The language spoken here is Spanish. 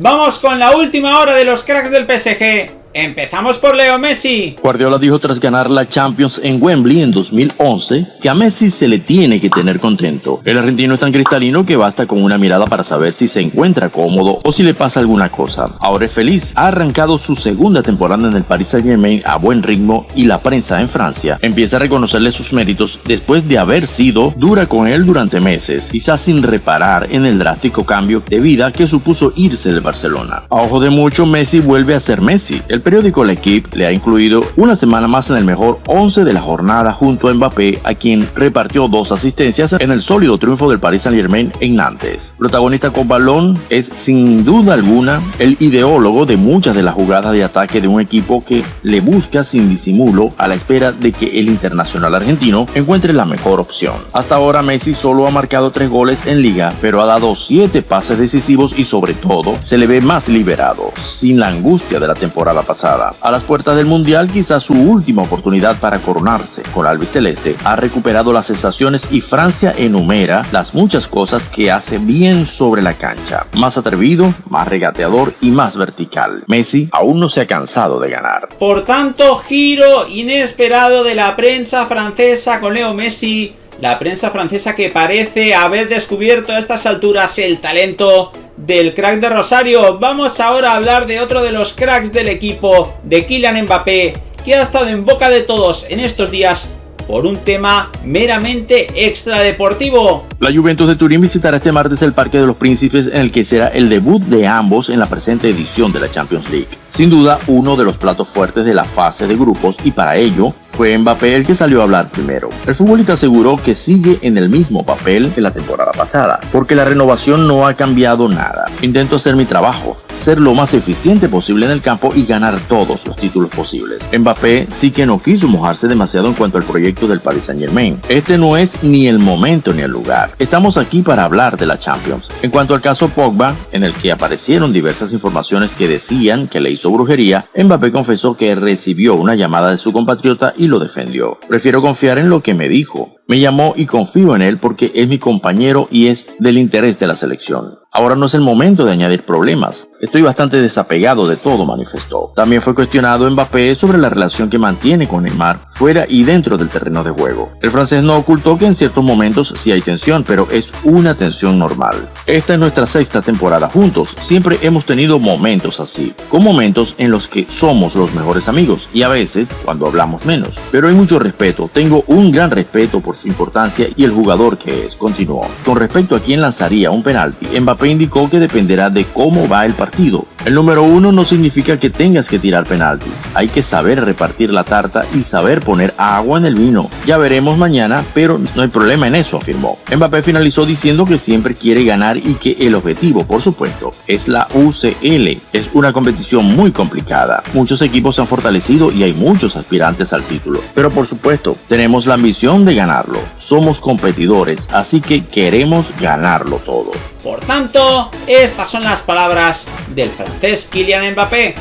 Vamos con la última hora de los cracks del PSG. Empezamos por Leo Messi. Guardiola dijo tras ganar la Champions en Wembley en 2011 que a Messi se le tiene que tener contento. El argentino es tan cristalino que basta con una mirada para saber si se encuentra cómodo o si le pasa alguna cosa. Ahora es feliz, ha arrancado su segunda temporada en el Paris Saint Germain a buen ritmo y la prensa en Francia empieza a reconocerle sus méritos después de haber sido dura con él durante meses, quizás sin reparar en el drástico cambio de vida que supuso irse de Barcelona. A ojo de mucho, Messi vuelve a ser Messi. Periódico L'Equipe le ha incluido una semana más en el mejor 11 de la jornada junto a Mbappé, a quien repartió dos asistencias en el sólido triunfo del Paris Saint-Germain en Nantes. Protagonista con balón es sin duda alguna el ideólogo de muchas de las jugadas de ataque de un equipo que le busca sin disimulo a la espera de que el internacional argentino encuentre la mejor opción. Hasta ahora Messi solo ha marcado tres goles en liga, pero ha dado siete pases decisivos y sobre todo se le ve más liberado, sin la angustia de la temporada pasada a las puertas del Mundial, quizás su última oportunidad para coronarse con albiceleste, ha recuperado las sensaciones y Francia enumera las muchas cosas que hace bien sobre la cancha. Más atrevido, más regateador y más vertical. Messi aún no se ha cansado de ganar. Por tanto, giro inesperado de la prensa francesa con Leo Messi. La prensa francesa que parece haber descubierto a estas alturas el talento del crack de Rosario. Vamos ahora a hablar de otro de los cracks del equipo, de Kylian Mbappé, que ha estado en boca de todos en estos días por un tema meramente extradeportivo. La Juventus de Turín visitará este martes el Parque de los Príncipes en el que será el debut de ambos en la presente edición de la Champions League. Sin duda, uno de los platos fuertes de la fase de grupos y para ello fue Mbappé el que salió a hablar primero. El futbolista aseguró que sigue en el mismo papel que la temporada pasada, porque la renovación no ha cambiado nada. Intento hacer mi trabajo, ser lo más eficiente posible en el campo y ganar todos los títulos posibles. Mbappé sí que no quiso mojarse demasiado en cuanto al proyecto del Paris Saint Germain. Este no es ni el momento ni el lugar. Estamos aquí para hablar de la Champions. En cuanto al caso Pogba, en el que aparecieron diversas informaciones que decían que le hizo brujería, Mbappé confesó que recibió una llamada de su compatriota y lo defendió. Prefiero confiar en lo que me dijo. Me llamó y confío en él porque es mi compañero y es del interés de la selección. Ahora no es el momento de añadir problemas. Estoy bastante desapegado de todo, manifestó. También fue cuestionado Mbappé sobre la relación que mantiene con Neymar fuera y dentro del terreno de juego. El francés no ocultó que en ciertos momentos sí hay tensión, pero es una tensión normal. Esta es nuestra sexta temporada juntos. Siempre hemos tenido momentos así, con momentos en los que somos los mejores amigos y a veces cuando hablamos menos. Pero hay mucho respeto. Tengo un gran respeto por su importancia y el jugador que es, continuó. Con respecto a quién lanzaría un penalti, Mbappé indicó que dependerá de cómo va el partido. El número uno no significa que tengas que tirar penaltis, hay que saber repartir la tarta y saber poner agua en el vino. Ya veremos mañana, pero no hay problema en eso, afirmó. Mbappé finalizó diciendo que siempre quiere ganar y que el objetivo, por supuesto, es la UCL. Es una competición muy complicada. Muchos equipos se han fortalecido y hay muchos aspirantes al título. Pero por supuesto, tenemos la ambición de ganarlo. Somos competidores, así que queremos ganarlo todo. Por tanto, estas son las palabras del francés Kylian Mbappé.